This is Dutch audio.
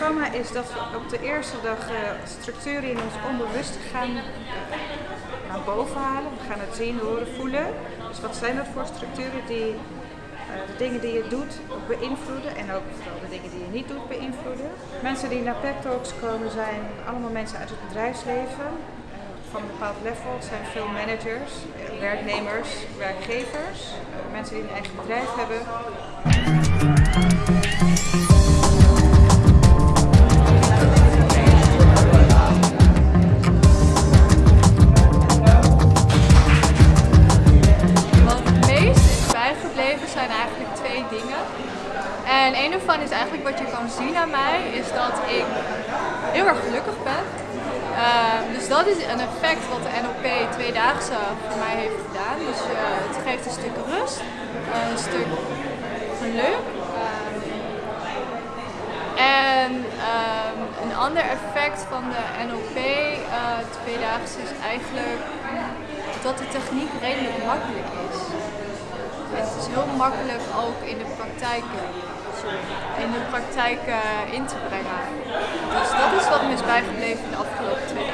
programma is dat we op de eerste dag uh, structuren in ons onbewuste gaan naar boven halen. We gaan het zien, horen, voelen. Dus wat zijn dat voor structuren die uh, de dingen die je doet beïnvloeden en ook vooral de dingen die je niet doet beïnvloeden. Mensen die naar pep talks komen zijn allemaal mensen uit het bedrijfsleven van een bepaald level. Het zijn veel managers, werknemers, werkgevers, mensen die een eigen bedrijf hebben. Dingen. En een ervan is eigenlijk wat je kan zien aan mij, is dat ik heel erg gelukkig ben. Uh, dus dat is een effect wat de NLP tweedaagse voor mij heeft gedaan. Dus uh, het geeft een stuk rust, een stuk geluk. Uh, en ehm, een ander effect van de NLP tweedaagse is eigenlijk dat de techniek redelijk makkelijk is. Het is heel makkelijk ook in de praktijk, in de praktijk uh, in te brengen. Dus dat is wat me is bijgebleven de afgelopen twee.